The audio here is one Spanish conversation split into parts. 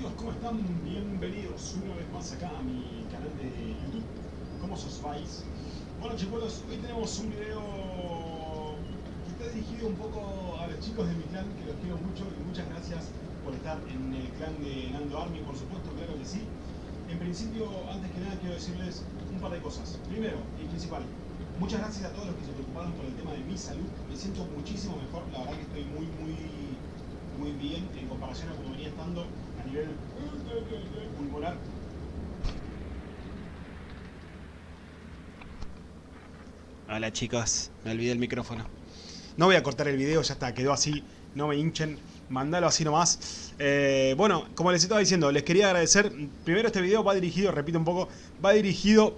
amigos? ¿Cómo están? Bienvenidos una vez más acá a mi canal de YouTube. ¿Cómo os vais? Bueno chicos, hoy tenemos un video que está dirigido un poco a los chicos de mi clan, que los quiero mucho y muchas gracias por estar en el clan de Nando Army, por supuesto, claro que sí. En principio, antes que nada, quiero decirles un par de cosas. Primero y principal, muchas gracias a todos los que se preocuparon por el tema de mi salud. Me siento muchísimo mejor, la verdad que estoy muy, muy, muy bien en comparación a como venía estando nivel pulmonar. Hola chicos, me olvidé el micrófono. No voy a cortar el video, ya está, quedó así, no me hinchen, mandalo así nomás. Eh, bueno, como les estaba diciendo, les quería agradecer. Primero este video va dirigido, repito un poco, va dirigido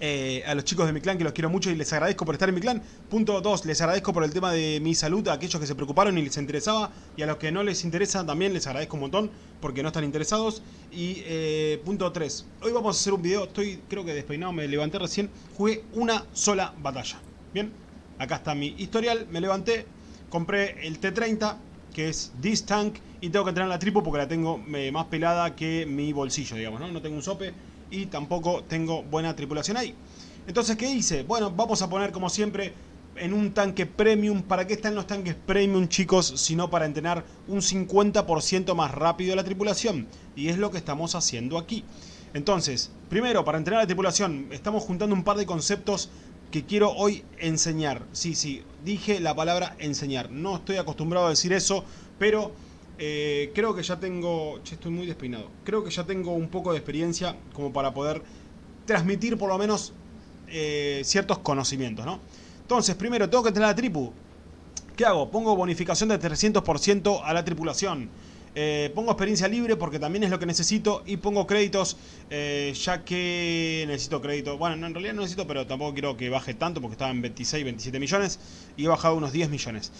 eh, a los chicos de mi clan que los quiero mucho y les agradezco por estar en mi clan. Punto 2, les agradezco por el tema de mi salud a aquellos que se preocuparon y les interesaba y a los que no les interesa también les agradezco un montón porque no están interesados. Y eh, punto 3, hoy vamos a hacer un video, estoy creo que despeinado, me levanté recién, jugué una sola batalla. Bien, acá está mi historial, me levanté, compré el T30 que es This Tank y tengo que entrenar la tripo porque la tengo eh, más pelada que mi bolsillo, digamos, ¿no? No tengo un sope y tampoco tengo buena tripulación ahí. Entonces, ¿qué hice? Bueno, vamos a poner como siempre en un tanque premium. ¿Para qué están los tanques premium, chicos? Sino para entrenar un 50% más rápido la tripulación. Y es lo que estamos haciendo aquí. Entonces, primero, para entrenar la tripulación, estamos juntando un par de conceptos que quiero hoy enseñar. Sí, sí, dije la palabra enseñar. No estoy acostumbrado a decir eso, pero eh, creo que ya tengo... Che, estoy muy despeinado. Creo que ya tengo un poco de experiencia como para poder transmitir por lo menos eh, ciertos conocimientos, ¿no? Entonces, primero, tengo que tener la tripu. ¿Qué hago? Pongo bonificación de 300% a la tripulación. Eh, pongo experiencia libre porque también es lo que necesito y pongo créditos ya que necesito crédito. Bueno, en realidad no necesito, pero tampoco quiero que baje tanto porque estaba en 26, 27 millones y he bajado unos 10 millones.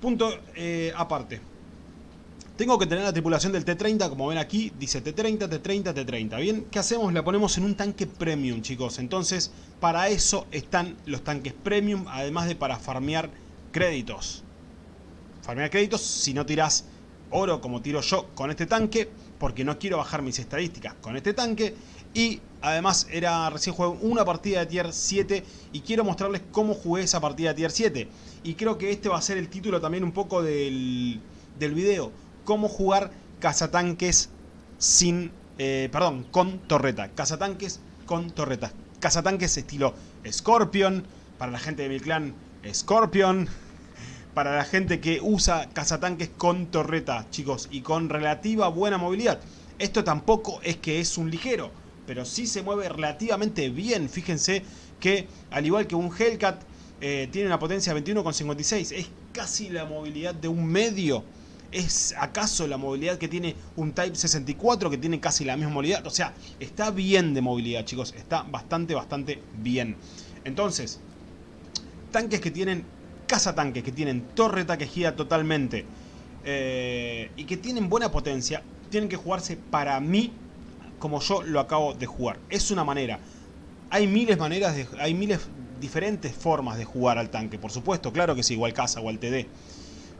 Punto aparte. Tengo que tener la tripulación del T-30, como ven aquí, dice T-30, T-30, T-30. Bien, ¿qué hacemos? La ponemos en un tanque premium, chicos. Entonces, para eso están los tanques premium, además de para farmear créditos. Farmear créditos si no tirás oro como tiro yo con este tanque, porque no quiero bajar mis estadísticas con este tanque. Y además era recién jugué una partida de tier 7 y quiero mostrarles cómo jugué esa partida de tier 7. Y creo que este va a ser el título también un poco del, del video cómo jugar cazatanques sin, eh, perdón, con torreta. Cazatanques con torreta. Cazatanques estilo Scorpion, para la gente de mi clan, Scorpion. Para la gente que usa cazatanques con torreta, chicos, y con relativa buena movilidad. Esto tampoco es que es un ligero, pero sí se mueve relativamente bien. Fíjense que, al igual que un Hellcat, eh, tiene una potencia de 21,56. Es casi la movilidad de un medio. ¿Es acaso la movilidad que tiene un Type 64 que tiene casi la misma movilidad? O sea, está bien de movilidad, chicos. Está bastante, bastante bien. Entonces, tanques que tienen cazatanques, que tienen torreta que gira totalmente eh, y que tienen buena potencia, tienen que jugarse para mí como yo lo acabo de jugar. Es una manera. Hay miles maneras, de, hay miles diferentes formas de jugar al tanque, por supuesto. Claro que sí, igual caza o al TD.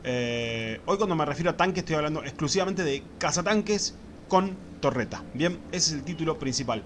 Eh, hoy cuando me refiero a tanque estoy hablando exclusivamente de cazatanques con torreta. Bien, ese es el título principal.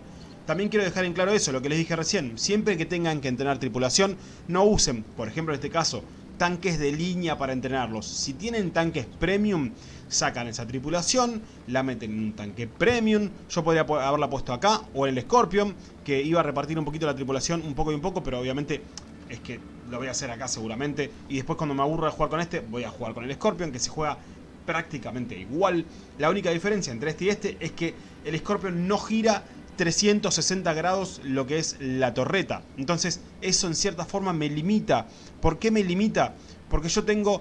También quiero dejar en claro eso, lo que les dije recién. Siempre que tengan que entrenar tripulación, no usen, por ejemplo en este caso, tanques de línea para entrenarlos. Si tienen tanques premium, sacan esa tripulación, la meten en un tanque premium. Yo podría haberla puesto acá o en el Scorpion, que iba a repartir un poquito la tripulación, un poco y un poco, pero obviamente es que lo voy a hacer acá seguramente. Y después cuando me aburra de jugar con este, voy a jugar con el Scorpion, que se juega prácticamente igual. La única diferencia entre este y este es que el Scorpion no gira 360 grados lo que es la torreta. Entonces eso en cierta forma me limita. ¿Por qué me limita? Porque yo tengo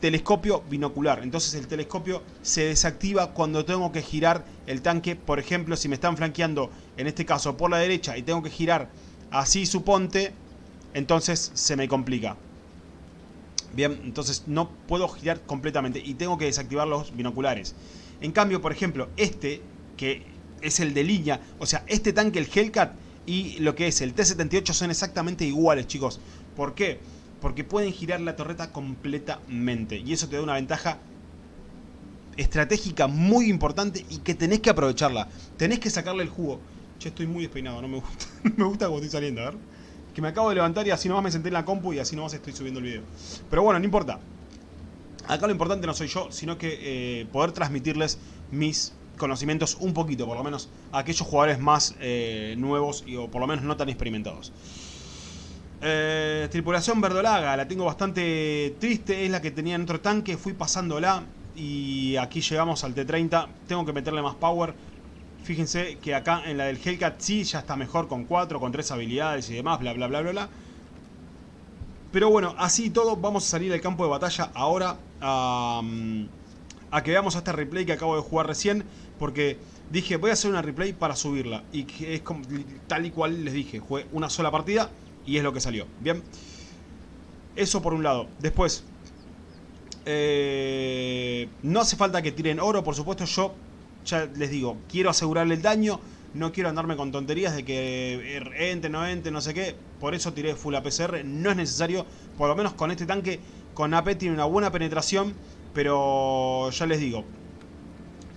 telescopio binocular. Entonces el telescopio se desactiva cuando tengo que girar el tanque. Por ejemplo, si me están flanqueando, en este caso por la derecha, y tengo que girar así suponte, entonces se me complica. Bien, entonces no puedo girar completamente y tengo que desactivar los binoculares. En cambio, por ejemplo, este, que es el de línea, o sea, este tanque, el Hellcat y lo que es el T-78 son exactamente iguales, chicos. ¿Por qué? Porque pueden girar la torreta completamente y eso te da una ventaja estratégica muy importante y que tenés que aprovecharla. Tenés que sacarle el jugo. Che, estoy muy despeinado, no me gusta. me gusta cómo estoy saliendo, a ver. Que me acabo de levantar y así nomás me senté en la compu y así nomás estoy subiendo el video. Pero bueno, no importa. Acá lo importante no soy yo, sino que eh, poder transmitirles mis conocimientos un poquito, por lo menos a aquellos jugadores más eh, nuevos y, o por lo menos no tan experimentados. Eh, tripulación verdolaga, la tengo bastante triste, es la que tenía en otro tanque, fui pasándola y aquí llegamos al T30, tengo que meterle más power. Fíjense que acá en la del Hellcat sí ya está mejor con 4, con 3 habilidades y demás, bla bla bla bla bla. Pero bueno, así y todo, vamos a salir del campo de batalla ahora a, mm, a que veamos este replay que acabo de jugar recién. Porque dije, voy a hacer una replay para subirla. Y que es como, tal y cual les dije, jugué una sola partida y es lo que salió. Bien, eso por un lado. Después, eh, no hace falta que tiren oro, por supuesto yo ya les digo, quiero asegurarle el daño, no quiero andarme con tonterías de que ente, no ente, no sé qué, por eso tiré full APCR, no es necesario, por lo menos con este tanque, con AP tiene una buena penetración, pero ya les digo,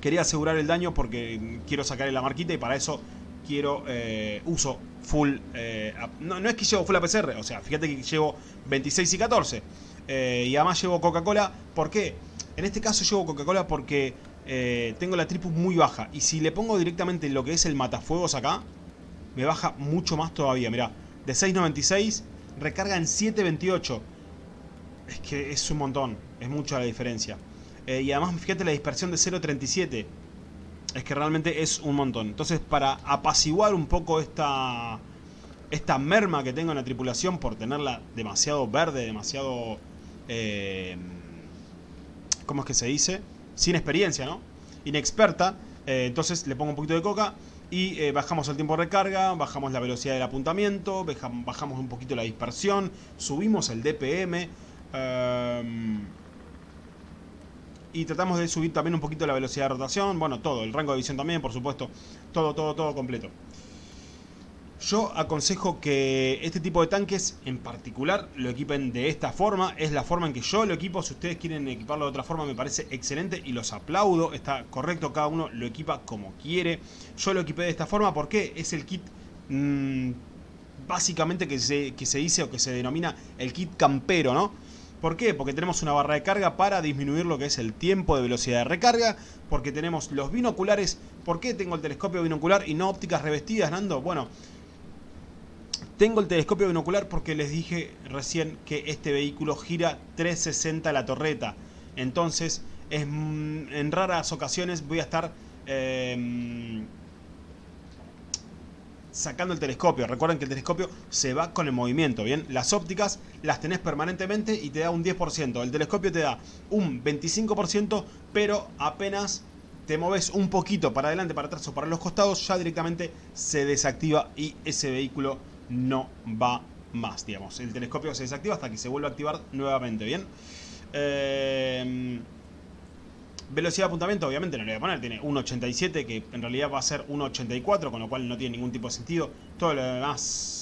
quería asegurar el daño porque quiero sacarle la marquita y para eso quiero, eh, uso full, eh, no, no, es que llevo full APCR, o sea, fíjate que llevo 26 y 14, eh, y además llevo Coca-Cola, ¿por qué? En este caso llevo Coca-Cola porque eh, tengo la tripus muy baja. Y si le pongo directamente lo que es el matafuegos acá, me baja mucho más todavía. Mirá, de 6.96 recarga en 7.28. Es que es un montón, es mucha la diferencia. Eh, y además fíjate la dispersión de 0.37. Es que realmente es un montón. Entonces para apaciguar un poco esta, esta merma que tengo en la tripulación por tenerla demasiado verde, demasiado... Eh, ¿Cómo es que se dice? Sin experiencia, ¿no? Inexperta. Eh, entonces le pongo un poquito de coca y eh, bajamos el tiempo de recarga, bajamos la velocidad del apuntamiento, bajamos un poquito la dispersión, subimos el DPM um, y tratamos de subir también un poquito la velocidad de rotación, bueno, todo, el rango de visión también, por supuesto, todo, todo, todo completo. Yo aconsejo que este tipo de tanques en particular lo equipen de esta forma. Es la forma en que yo lo equipo. Si ustedes quieren equiparlo de otra forma me parece excelente y los aplaudo. Está correcto, cada uno lo equipa como quiere. Yo lo equipé de esta forma porque es el kit mmm, básicamente que se, que se dice o que se denomina el kit campero, ¿no? ¿Por qué? Porque tenemos una barra de carga para disminuir lo que es el tiempo de velocidad de recarga. Porque tenemos los binoculares. ¿Por qué tengo el telescopio binocular y no ópticas revestidas, Nando? Bueno... Tengo el telescopio binocular porque les dije recién que este vehículo gira 360 la torreta. Entonces, es, mm, en raras ocasiones voy a estar eh, sacando el telescopio. Recuerden que el telescopio se va con el movimiento, ¿bien? Las ópticas las tenés permanentemente y te da un 10%. El telescopio te da un 25%, pero apenas te moves un poquito para adelante, para atrás o para los costados, ya directamente se desactiva y ese vehículo no va más, digamos. El telescopio se desactiva hasta que se vuelva a activar nuevamente, ¿bien? Eh, velocidad de apuntamiento, obviamente no le voy a poner, tiene 1.87 que en realidad va a ser 1.84, con lo cual no tiene ningún tipo de sentido. Todo lo demás...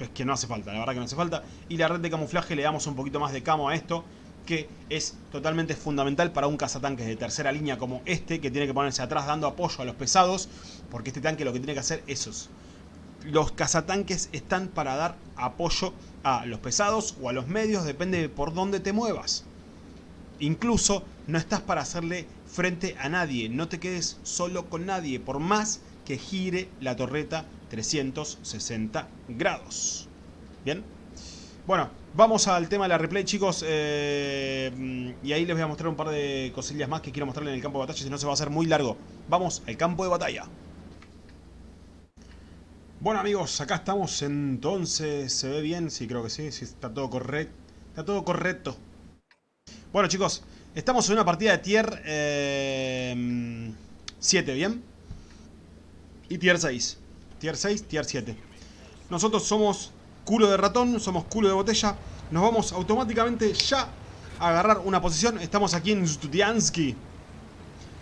Es que no hace falta, la verdad que no hace falta. Y la red de camuflaje le damos un poquito más de camo a esto que es totalmente fundamental para un cazatanques de tercera línea como este, que tiene que ponerse atrás dando apoyo a los pesados, porque este tanque lo que tiene que hacer es. Los cazatanques están para dar apoyo a los pesados o a los medios, depende de por dónde te muevas. Incluso no estás para hacerle frente a nadie, no te quedes solo con nadie, por más que gire la torreta 360 grados. ¿Bien? Bueno, vamos al tema de la replay, chicos. Eh, y ahí les voy a mostrar un par de cosillas más que quiero mostrarles en el campo de batalla, si no se va a hacer muy largo. Vamos al campo de batalla. Bueno amigos, acá estamos entonces, ¿se ve bien? Sí, creo que sí, sí está todo correcto. Está todo correcto. Bueno chicos, estamos en una partida de tier 7, eh, ¿bien? Y tier 6. Tier 6, tier 7. Nosotros somos culo de ratón, somos culo de botella. Nos vamos automáticamente ya a agarrar una posición. Estamos aquí en Studiansky.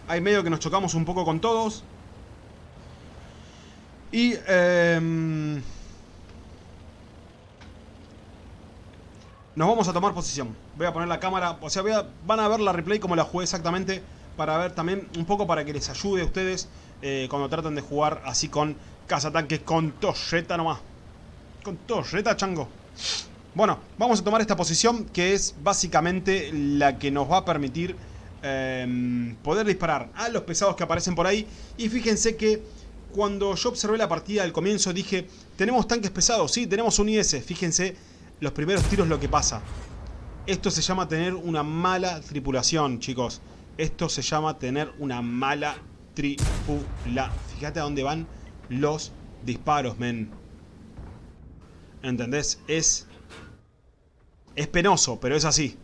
Hay medio que nos chocamos un poco con todos. Y... nos vamos a tomar posición. Voy a poner la cámara, o sea, van a ver la replay como la jugué exactamente. Para ver también, un poco para que les ayude a ustedes eh, cuando traten de jugar así con cazatanques con torreta nomás. Con torreta, chango. Bueno, vamos a tomar esta posición que es básicamente la que nos va a permitir em, poder disparar a los pesados que aparecen por ahí. Y fíjense que cuando yo observé la partida al comienzo dije, tenemos tanques pesados, sí, tenemos un IS. Fíjense los primeros tiros lo que pasa. Esto se llama tener una mala tripulación, chicos. Esto se llama tener una mala tripulación. Fíjate a dónde van los disparos, men. ¿Entendés? Es... Es penoso, pero es así.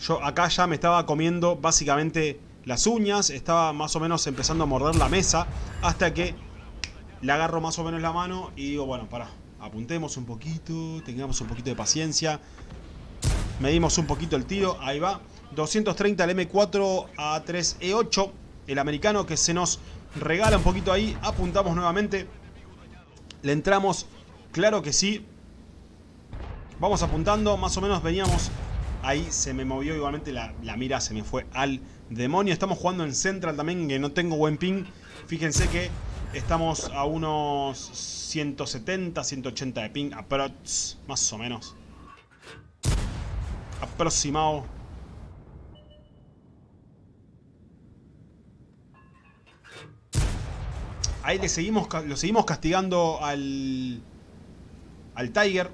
Yo acá ya me estaba comiendo básicamente las uñas. Estaba más o menos empezando a morder la mesa. Hasta que le agarro más o menos la mano y digo, bueno, para. Apuntemos un poquito, tengamos un poquito de paciencia. Medimos un poquito el tiro, ahí va. 230 el M4 A3E8, el americano que se nos regala un poquito ahí. Apuntamos nuevamente. Le entramos, claro que sí. Vamos apuntando, más o menos veníamos... Ahí se me movió igualmente la, mira, se me fue al demonio. Estamos jugando en Central también, que no tengo buen ping. Fíjense que estamos a unos 170, 180 de ping, aprox, más o menos. Aproximado. Ahí le seguimos, lo seguimos castigando al, al Tiger.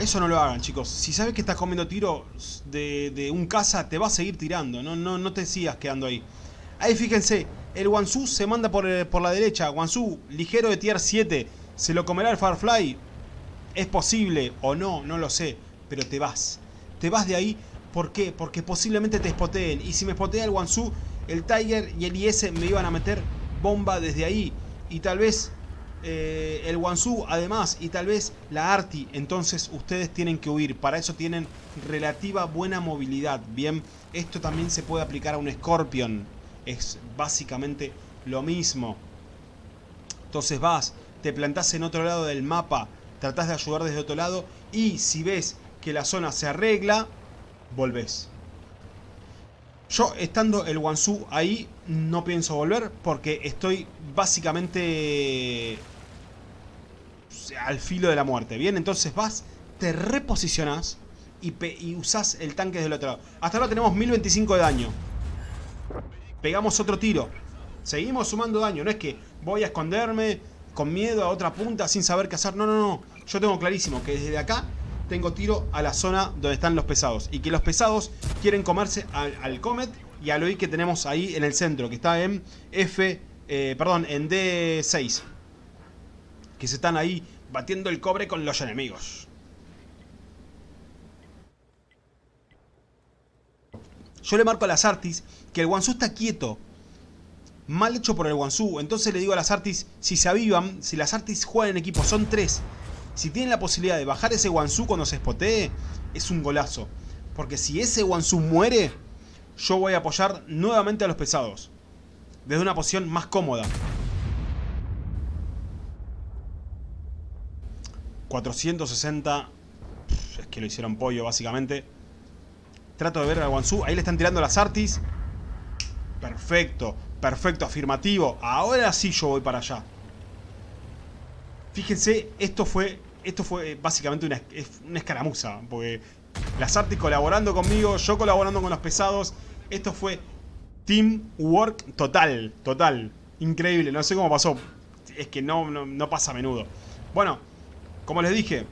Eso no lo hagan, chicos. Si sabes que estás comiendo tiro de, un caza, te va a seguir tirando. No, no, no te sigas quedando ahí. Ahí fíjense, el Wansu se manda por, eh, por la derecha. Wansu, ligero de tier 7. ¿Se lo comerá el Farfly? Es posible o no, no lo sé. Pero te vas. Te vas de ahí. ¿Por qué? Porque posiblemente te spoteen. Y si me spotea el Wansu, el Tiger y el IS me iban a meter bomba desde ahí. Y tal vez eh, el Wansu además y tal vez la Arti. Entonces ustedes tienen que huir. Para eso tienen relativa buena movilidad. Bien, esto también se puede aplicar a un Scorpion. Es básicamente lo mismo. Entonces vas, te plantás en otro lado del mapa. Tratás de ayudar desde otro lado. Y si ves que la zona se arregla, volvés. Yo estando el Wansu ahí no pienso volver porque estoy básicamente al filo de la muerte. Bien, entonces vas, te reposicionas y, y usás el tanque del otro lado. Hasta ahora tenemos 1025 de daño. Pegamos otro tiro. Seguimos sumando daño. No es que voy a esconderme con miedo a otra punta sin saber qué hacer. No, no, no. Yo tengo clarísimo que desde acá tengo tiro a la zona donde están los pesados. Y que los pesados quieren comerse al, Comet y al OI que tenemos ahí en el centro. Que está en F... Eh, perdón, en D6. Que se están ahí batiendo el cobre con los enemigos. Yo le marco a las Artis que el Wansu está quieto. Mal hecho por el Wansu. Entonces le digo a las Artis, si se avivan, si las Artis juegan en equipo, son tres. Si tienen la posibilidad de bajar ese Wansu cuando se espotee, es un golazo. Porque si ese Wansu muere, yo voy a apoyar nuevamente a los pesados. Desde una posición más cómoda. 460. Es que lo hicieron pollo, básicamente. Trato de ver al Wansu. Ahí le están tirando las Artis. Perfecto, perfecto, afirmativo. Ahora sí yo voy para allá. Fíjense, esto fue esto fue básicamente una, escaramuza, porque las artes colaborando conmigo, yo colaborando con los pesados, esto fue teamwork total, total, increíble, no sé cómo pasó, es que no, no, pasa a menudo. Bueno, como les dije,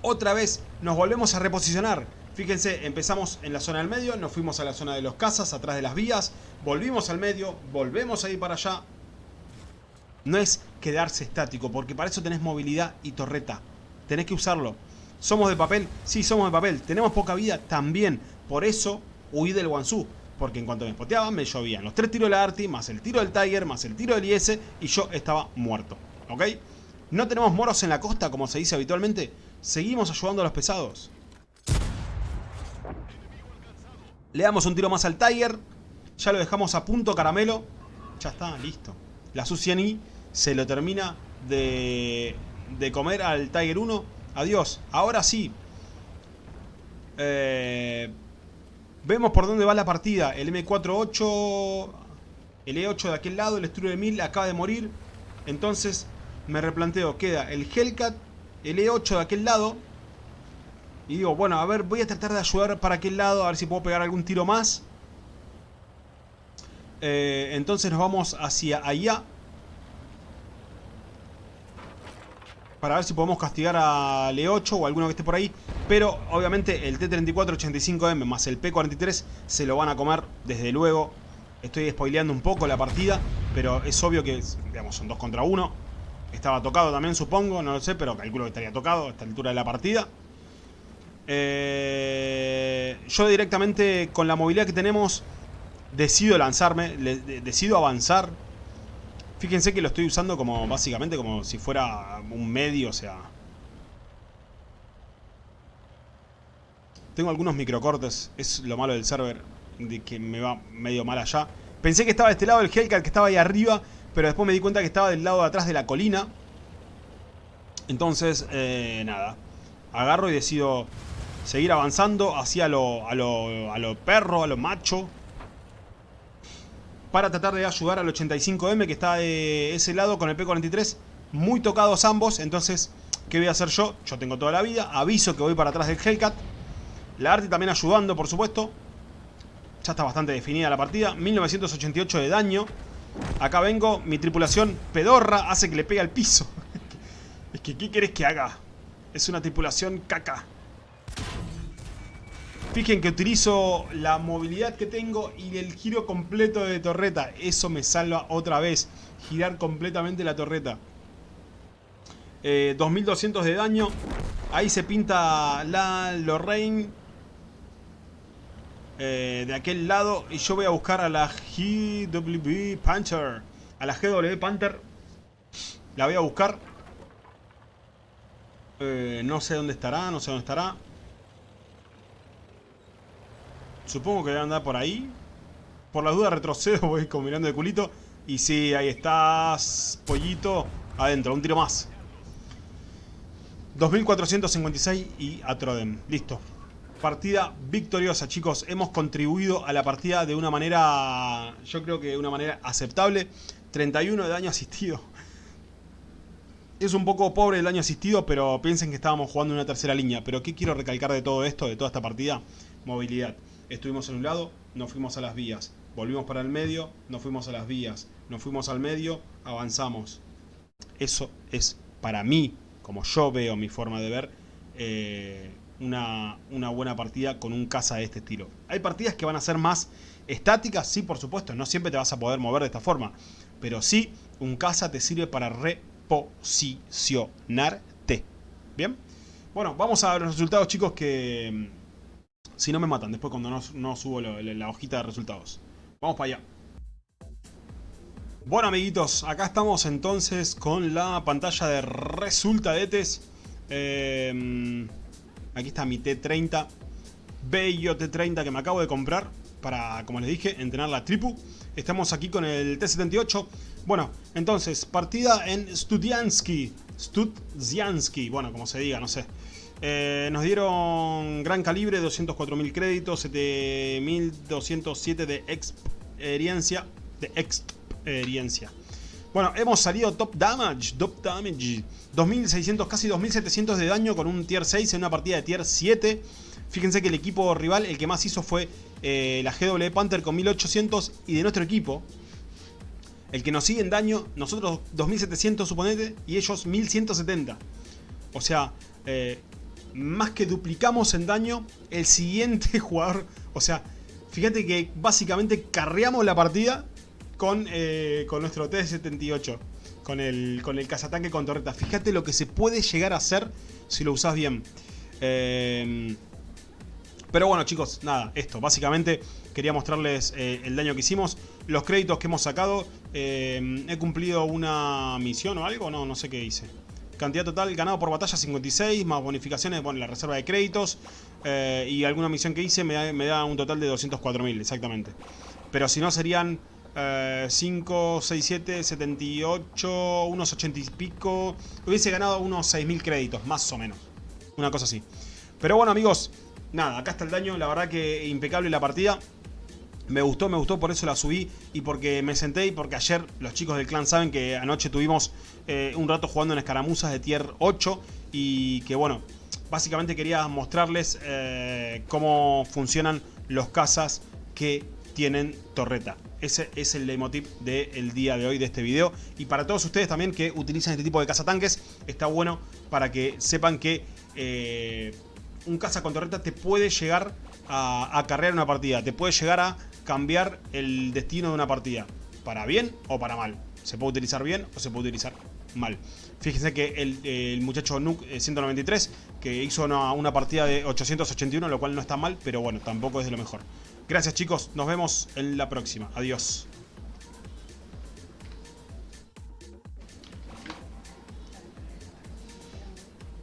otra vez nos volvemos a reposicionar. Fíjense, empezamos en la zona del medio, nos fuimos a la zona de los casas, atrás de las vías, volvimos al medio, volvemos a ir para allá, no es quedarse estático, porque para eso tenés movilidad y torreta. Tenés que usarlo. ¿Somos de papel? Sí, somos de papel. ¿Tenemos poca vida? También. Por eso huí del Wansu. Porque en cuanto me spoteaban, me llovían los tres tiros de la Arti, más el tiro del Tiger, más el tiro del IS, y yo estaba muerto. ¿Ok? No tenemos moros en la costa, como se dice habitualmente. Seguimos ayudando a los pesados. Le damos un tiro más al Tiger. Ya lo dejamos a punto caramelo. Ya está, listo. La Suciani se lo termina de, de comer al Tiger 1. Adiós. Ahora sí. Eh, vemos por dónde va la partida. El M48... El E8 de aquel lado, el Struder 1000 acaba de morir. Entonces me replanteo, queda el Hellcat, el E8 de aquel lado. Y digo, bueno, a ver, voy a tratar de ayudar para aquel lado, a ver si puedo pegar algún tiro más. Eh, entonces nos vamos hacia allá. Para ver si podemos castigar al E8 o alguno que esté por ahí. Pero obviamente el T-34-85M más el P-43 se lo van a comer desde luego. Estoy spoileando un poco la partida. Pero es obvio que, digamos, son dos contra uno. Estaba tocado también, supongo, no lo sé, pero calculo que estaría tocado a esta altura de la partida. Eh, yo directamente, con la movilidad que tenemos, decido lanzarme, decido avanzar. Fíjense que lo estoy usando como, básicamente, como si fuera un medio, o sea... Tengo algunos microcortes, es lo malo del server, de que me va medio mal allá. Pensé que estaba de este lado el Hellcat, que estaba ahí arriba, pero después me di cuenta que estaba del lado de atrás de la colina. Entonces, eh, nada. Agarro y decido seguir avanzando hacia lo, a, a lo perro, a lo macho. Para tratar de ayudar al 85M que está de ese lado con el P43. Muy tocados ambos. Entonces, ¿qué voy a hacer yo? Yo tengo toda la vida. Aviso que voy para atrás del Hellcat. La Arti también ayudando, por supuesto. Ya está bastante definida la partida. 1988 de daño. Acá vengo, mi tripulación pedorra hace que le pegue al piso. es que, ¿qué querés que haga? Es una tripulación caca. Fíjense que utilizo la movilidad que tengo y el giro completo de torreta. Eso me salva otra vez. Girar completamente la torreta. 2200 eh, de daño. Ahí se pinta la Lorraine eh, de aquel lado y yo voy a buscar a la GW Panther. A la GW Panther. La voy a buscar. Eh, no sé dónde estará, no sé dónde estará. Supongo que debe andar por ahí. Por las dudas retrocedo, voy combinando de culito. Y sí, ahí estás, pollito. Adentro, un tiro más. 2456 y Atrodem. Listo partida victoriosa, chicos. Hemos contribuido a la partida de una manera, yo creo que de una manera aceptable. 31 de daño asistido. Es un poco pobre el daño asistido, pero piensen que estábamos jugando una tercera línea. Pero ¿qué quiero recalcar de todo esto, de toda esta partida? Movilidad. Estuvimos en un lado, nos fuimos a las vías. Volvimos para el medio, nos fuimos a las vías. Nos fuimos al medio, avanzamos. Eso es para mí, como yo veo mi forma de ver, eh, una, buena partida con un caza de este estilo. Hay partidas que van a ser más estáticas, sí, por supuesto, no siempre te vas a poder mover de esta forma, pero sí, un caza te sirve para reposicionarte. ¿Bien? Bueno, vamos a ver los resultados, chicos, que si no me matan después cuando no, subo la hojita de resultados. Vamos para allá. Bueno, amiguitos, acá estamos entonces con la pantalla de resultadetes. Eh, Aquí está mi T30. Bello T30 que me acabo de comprar para, como les dije, entrenar la tripu. Estamos aquí con el T78. Bueno, entonces, partida en Studiansky. Studziansky, bueno, como se diga, no sé. Eh, nos dieron gran calibre, 204.000 créditos, 7.207 de experiencia. De experiencia. Bueno, hemos salido top damage, top damage. 2600, casi 2700 de daño con un tier 6 en una partida de tier 7. Fíjense que el equipo rival, el que más hizo fue eh, la GW Panther con 1800 y de nuestro equipo, el que nos sigue en daño, nosotros 2700 suponete y ellos 1170. O sea, eh, más que duplicamos en daño, el siguiente jugador, o sea, fíjate que básicamente carreamos la partida con, eh, con nuestro T-78. Con el, con el cazatanque con torreta. Fíjate lo que se puede llegar a hacer si lo usás bien. Eh, pero bueno chicos, nada, esto. Básicamente quería mostrarles eh, el daño que hicimos. Los créditos que hemos sacado. he cumplido una misión o algo. No, no sé qué hice. Cantidad total ganado por batalla 56, más bonificaciones, bueno, la reserva de créditos. y alguna misión que hice me da, me da un total de 204.000, exactamente. Pero si no serían eh, 5, 6, 7, 78, unos 80 y pico. Hubiese ganado unos 6.000 créditos, más o menos. Una cosa así. Pero bueno, amigos, nada, acá está el daño. La verdad que impecable la partida. Me gustó, me gustó, por eso la subí y porque me senté y porque ayer los chicos del clan saben que anoche tuvimos eh, un rato jugando en escaramuzas de tier 8 y que bueno, básicamente quería mostrarles eh, cómo funcionan los cazas que tienen torreta. Ese es el leitmotiv del día de hoy de este video. Y para todos ustedes también que utilizan este tipo de cazatanques, está bueno para que sepan que eh, un caza con torreta te puede llegar a acarrear una partida. Te puede llegar a cambiar el destino de una partida. Para bien o para mal. Se puede utilizar bien o se puede utilizar mal. Fíjense que el, muchacho Nuke 193 que hizo una, una, partida de 881, lo cual no está mal, pero bueno, tampoco es de lo mejor. Gracias chicos, nos vemos en la próxima. Adiós.